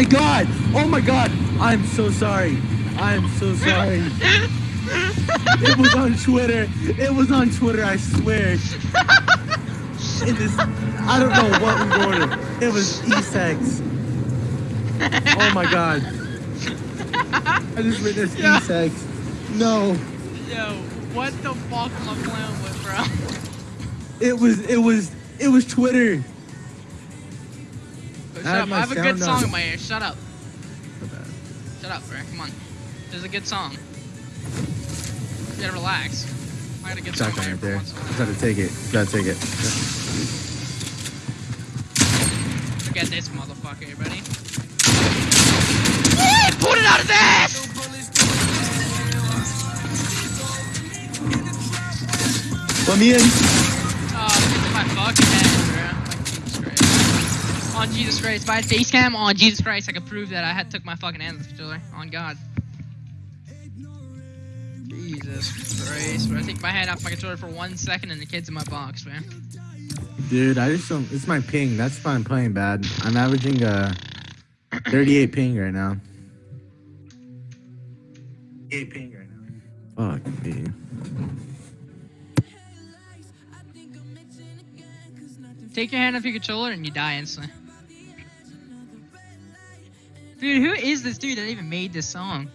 my god! Oh my god! I'm so sorry. I'm so sorry. it was on Twitter. It was on Twitter, I swear. In this, I don't know what we ordered. It was E-sex. Oh my god. I just witnessed Yeah. E-sex. No. Yo, what the fuck am I playing with, bro? It was, it was, it was Twitter. Shut I have up. I have a good song in my ear. Shut up. Shut up, bro. Come on. There's a good song. You gotta relax. I got a good Shotgun right there. once in a Just while. gotta take it. Gotta take it. Forget this motherfucker, buddy. Put it out his ass! Let me in. Oh, my fucking head, bro. Like, Jesus Christ. On Jesus Christ. If I had face cam on Jesus Christ, I could prove that I had took my fucking hand off the controller. On God. Jesus Christ, bro. I take my hand off my controller for one second and the kid's in my box, man. Dude, I just don't. It's my ping. That's why I'm playing bad. I'm averaging uh 38 ping right now. 8 ping right now. Fuck me. Take your hand off your controller and you die instantly. Dude, who is this dude that even made this song?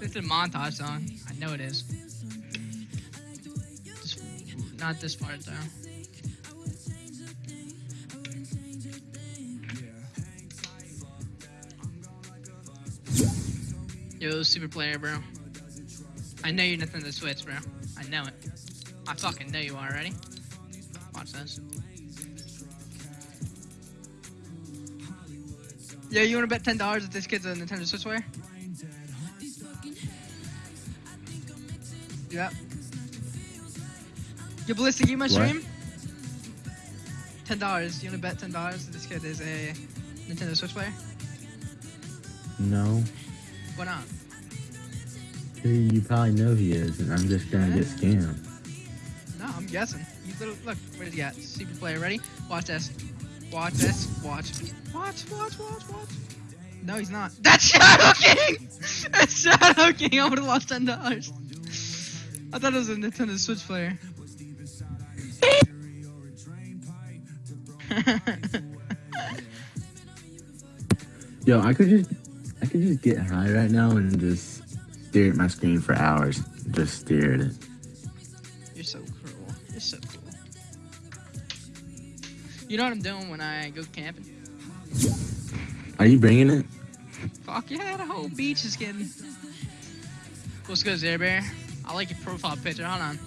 It's a montage song. I know it is. Just, not this part though. Yo, super player, bro. I know you're Nintendo Switch, bro. I know it. I fucking know you already. This. Yo, you wanna bet ten dollars that this kid's a Nintendo Switch player? Yep. Yo, Ballistic, you my What? stream? Ten dollars. You wanna bet ten dollars that this kid is a Nintendo Switch player? No. Why not? You probably know he is, and I'm just gonna get scammed. Guessing. You little look. What did you got? Super player. Ready? Watch this. Watch this. Watch. Watch. Watch. Watch. Watch. No, he's not. That's Shadow King. That's Shadow King. I would have lost ten dollars. I thought it was a Nintendo Switch player. Yo, I could just, I could just get high right now and just stare at my screen for hours. Just stare at it. You're so cruel. You're so cool. You know what I'm doing when I go camping? Are you bringing it? Fuck yeah, the whole beach is getting. What's good, Zare Bear? I like your profile picture. Hold on.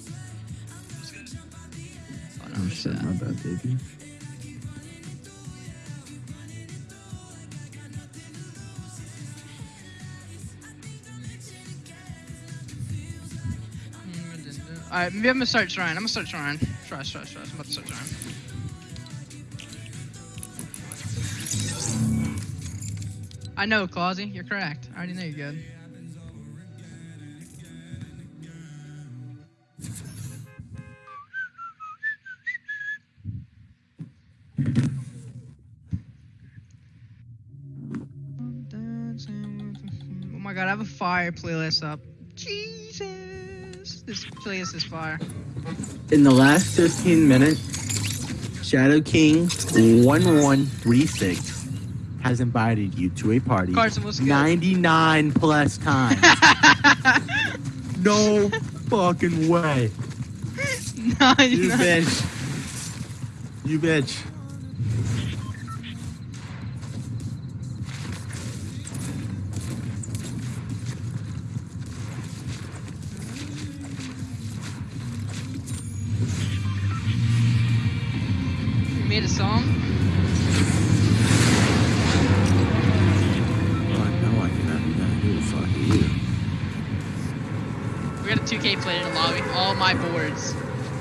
Hold on, Oh shit, my bad, baby. Alright, maybe I'm gonna start trying. I'm gonna start trying. Try, try, try. I'm about to start trying. I know, Clausy. You're correct. I already know you're good. Oh my god, I have a fire playlist up. Jesus! This playlist is fire. In the last 15 minutes, Shadow King 1136 has invited you to a party Carson, what's 99 plus times. no fucking way. no, You bitch. You bitch. Made a song? Oh, I know I cannot that. Who the fuck are you? We got a 2K player in the lobby. All my boards.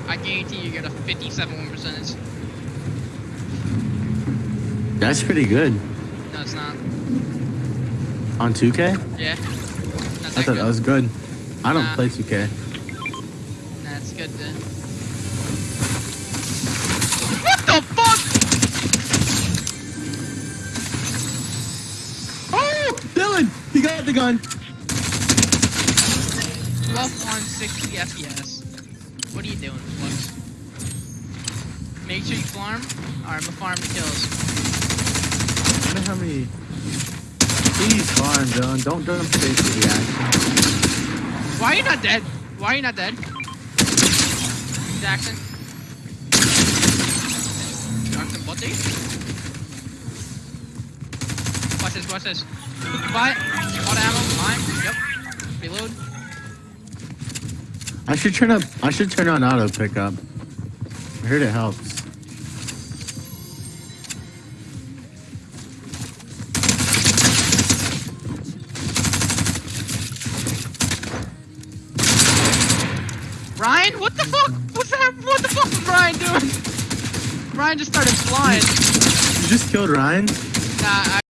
I guarantee you get a 57 win percentage. That's pretty good. No, it's not. On 2K? Yeah. I thought good. that was good. I don't Nah. play 2K. Nah, it's good. Then. He got the gun. 12 on 60 FPS. What are you doing, Flux? Make sure you farm. Alright, I'm gonna farm the kills. I wonder how many. Please farm, Dylan. Don't don't face the reaction. Why are you not dead? Why are you not dead? Jackson. Jackson, what you? Watch this, watch this. Buy Auto ammo, mine. Yep. Reload. I should turn up. I should turn on auto pickup. I heard it helps. Ryan, what the fuck? What's that? What the fuck was Ryan doing? Ryan just started flying. You just killed Ryan. Nah, I